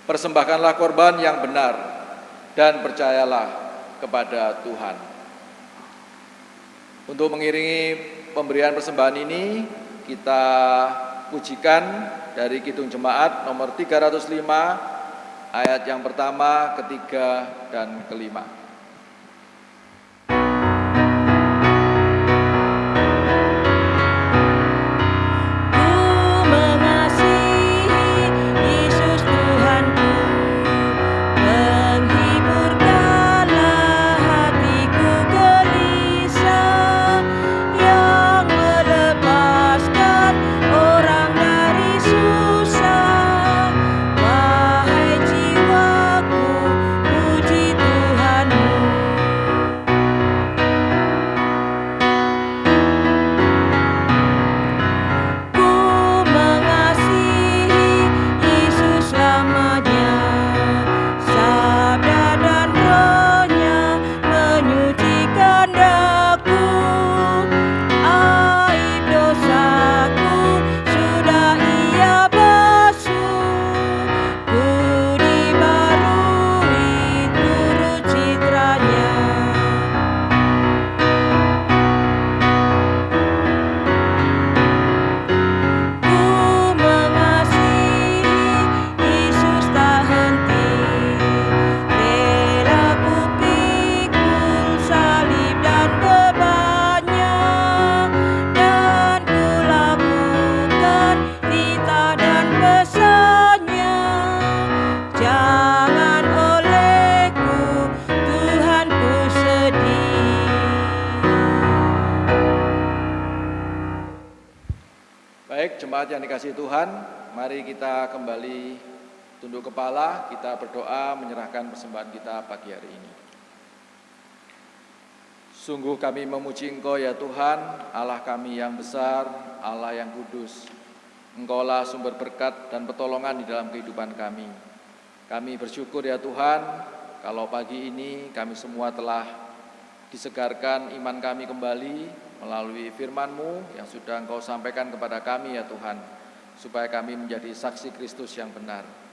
Persembahkanlah korban yang benar dan percayalah kepada Tuhan. Untuk mengiringi pemberian persembahan ini, kita pujikan dari Kidung Jemaat nomor 305 ayat yang pertama, ketiga, dan kelima. Kepala, kita berdoa menyerahkan persembahan kita pagi hari ini. Sungguh kami memuji Engkau ya Tuhan, Allah kami yang besar, Allah yang kudus. Engkaulah sumber berkat dan pertolongan di dalam kehidupan kami. Kami bersyukur ya Tuhan, kalau pagi ini kami semua telah disegarkan iman kami kembali melalui firman-Mu yang sudah Engkau sampaikan kepada kami ya Tuhan supaya kami menjadi saksi Kristus yang benar.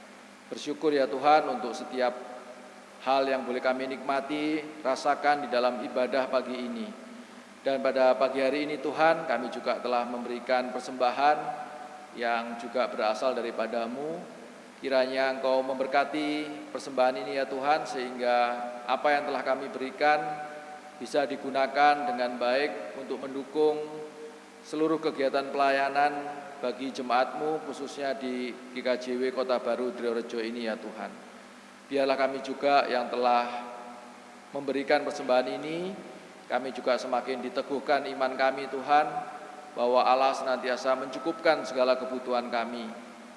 Bersyukur ya Tuhan untuk setiap hal yang boleh kami nikmati, rasakan di dalam ibadah pagi ini. Dan pada pagi hari ini Tuhan kami juga telah memberikan persembahan yang juga berasal daripadamu. Kiranya Engkau memberkati persembahan ini ya Tuhan sehingga apa yang telah kami berikan bisa digunakan dengan baik untuk mendukung seluruh kegiatan pelayanan bagi jemaatmu khususnya di GKJW Kota Baru Driorejo ini ya Tuhan. Biarlah kami juga yang telah memberikan persembahan ini, kami juga semakin diteguhkan iman kami Tuhan, bahwa Allah senantiasa mencukupkan segala kebutuhan kami,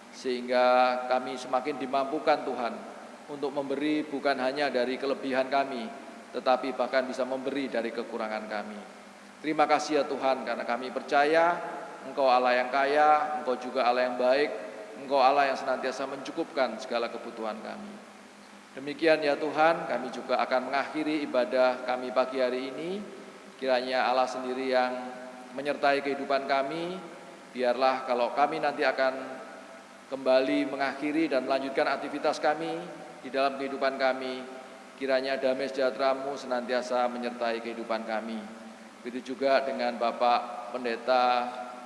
sehingga kami semakin dimampukan Tuhan untuk memberi bukan hanya dari kelebihan kami, tetapi bahkan bisa memberi dari kekurangan kami. Terima kasih ya Tuhan karena kami percaya Engkau Allah yang kaya, Engkau juga Allah yang baik, Engkau Allah yang senantiasa mencukupkan segala kebutuhan kami. Demikian ya Tuhan, kami juga akan mengakhiri ibadah kami pagi hari ini. Kiranya Allah sendiri yang menyertai kehidupan kami. Biarlah kalau kami nanti akan kembali mengakhiri dan melanjutkan aktivitas kami di dalam kehidupan kami. Kiranya damai sejahtera-Mu senantiasa menyertai kehidupan kami. Begitu juga dengan Bapak Pendeta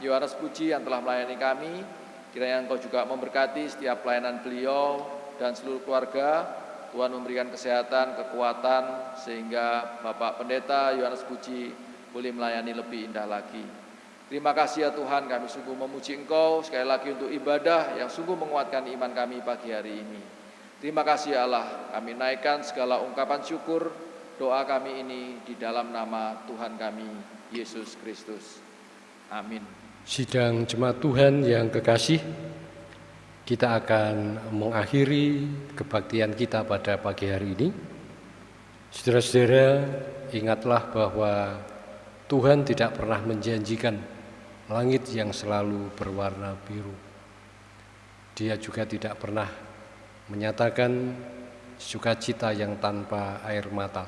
Yohanes Puji yang telah melayani kami. Kiranya Engkau juga memberkati setiap pelayanan beliau dan seluruh keluarga. Tuhan memberikan kesehatan, kekuatan, sehingga Bapak Pendeta Yohanes Puji boleh melayani lebih indah lagi. Terima kasih ya Tuhan, kami sungguh memuji Engkau sekali lagi untuk ibadah yang sungguh menguatkan iman kami pagi hari ini. Terima kasih Allah, kami naikkan segala ungkapan syukur doa kami ini di dalam nama Tuhan kami, Yesus Kristus. Amin. Sidang jemaat Tuhan yang kekasih, kita akan mengakhiri kebaktian kita pada pagi hari ini. Saudara-saudara, ingatlah bahwa Tuhan tidak pernah menjanjikan langit yang selalu berwarna biru. Dia juga tidak pernah menyatakan sukacita yang tanpa air mata.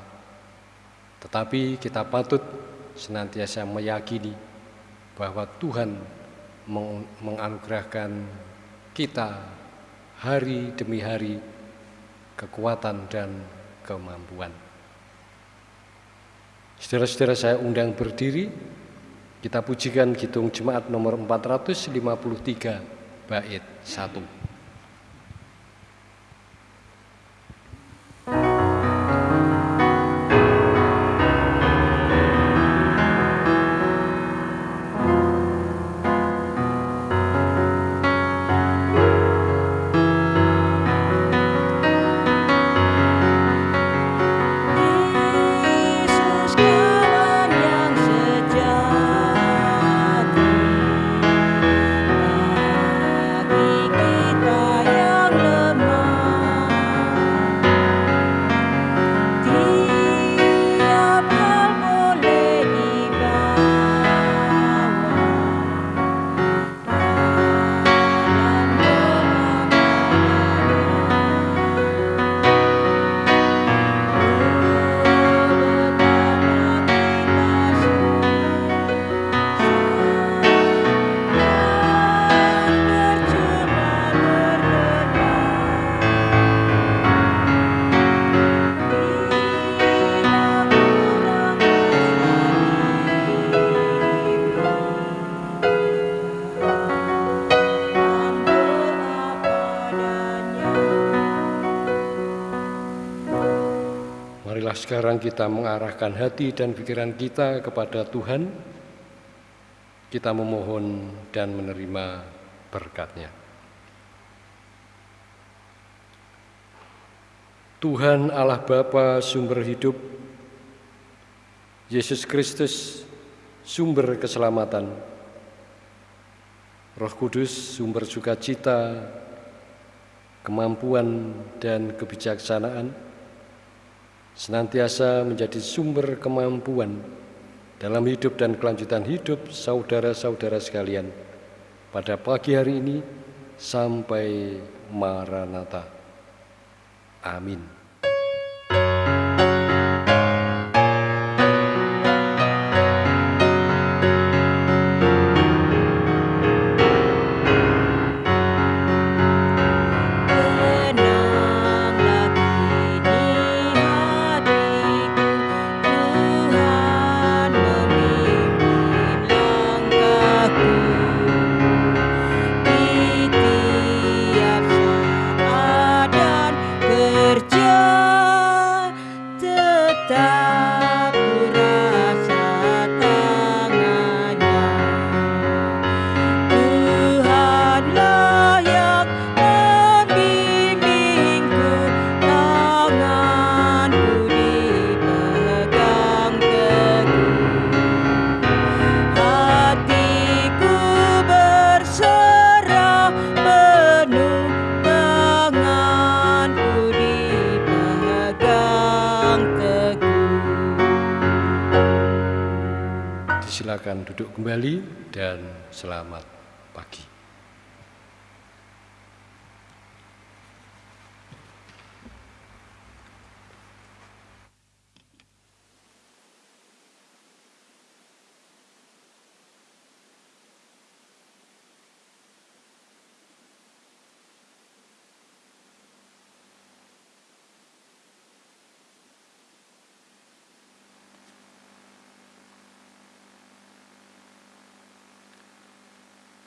Tetapi kita patut senantiasa meyakini bahwa Tuhan menganugerahkan kita hari demi hari kekuatan dan kemampuan. Saudara-saudara saya undang berdiri, kita pujikan Kidung Jemaat nomor 453 bait 1. Sekarang kita mengarahkan hati dan pikiran kita kepada Tuhan, kita memohon dan menerima berkatnya. Tuhan Allah Bapa sumber hidup, Yesus Kristus sumber keselamatan, Roh Kudus sumber sukacita, kemampuan dan kebijaksanaan, senantiasa menjadi sumber kemampuan dalam hidup dan kelanjutan hidup saudara-saudara sekalian pada pagi hari ini sampai Maranatha. Amin. Duduk kembali dan selamat pagi.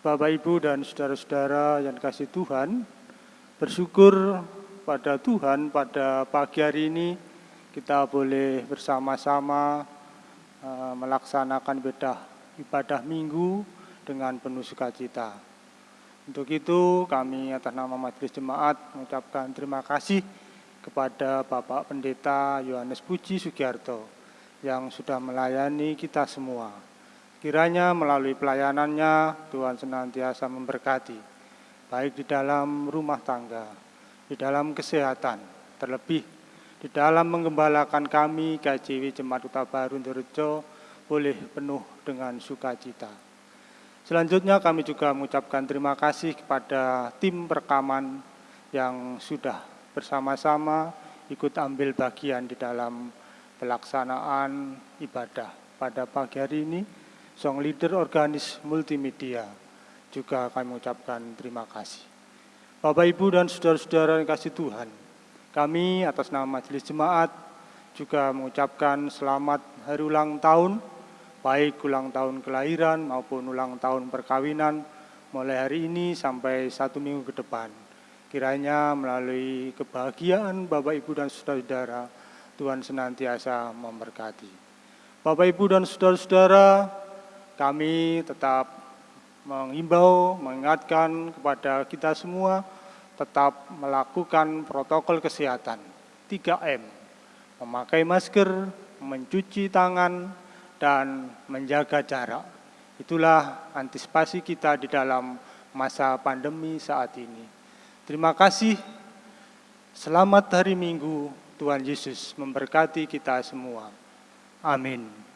Bapak, Ibu, dan saudara-saudara yang kasih Tuhan, bersyukur pada Tuhan pada pagi hari ini kita boleh bersama-sama uh, melaksanakan bedah ibadah minggu dengan penuh sukacita. Untuk itu kami atas nama Majelis Jemaat mengucapkan terima kasih kepada Bapak Pendeta Yohanes Puji Sugiarto yang sudah melayani kita semua. Kiranya melalui pelayanannya Tuhan senantiasa memberkati, baik di dalam rumah tangga, di dalam kesehatan, terlebih di dalam menggembalakan kami KJW Jemaat Kota Baru Ndorejo boleh penuh dengan sukacita. Selanjutnya kami juga mengucapkan terima kasih kepada tim perekaman yang sudah bersama-sama ikut ambil bagian di dalam pelaksanaan ibadah pada pagi hari ini. Song Leader Organis Multimedia juga kami mengucapkan terima kasih. Bapak, Ibu, dan saudara-saudara yang kasih Tuhan, kami atas nama Majelis Jemaat juga mengucapkan selamat hari ulang tahun baik ulang tahun kelahiran maupun ulang tahun perkawinan mulai hari ini sampai satu minggu ke depan. Kiranya melalui kebahagiaan Bapak Ibu dan saudara-saudara, Tuhan senantiasa memberkati. Bapak Ibu dan saudara-saudara, kami tetap mengimbau, mengingatkan kepada kita semua tetap melakukan protokol kesehatan 3M, memakai masker, mencuci tangan, dan menjaga jarak. Itulah antisipasi kita di dalam masa pandemi saat ini. Terima kasih. Selamat hari Minggu. Tuhan Yesus memberkati kita semua. Amin.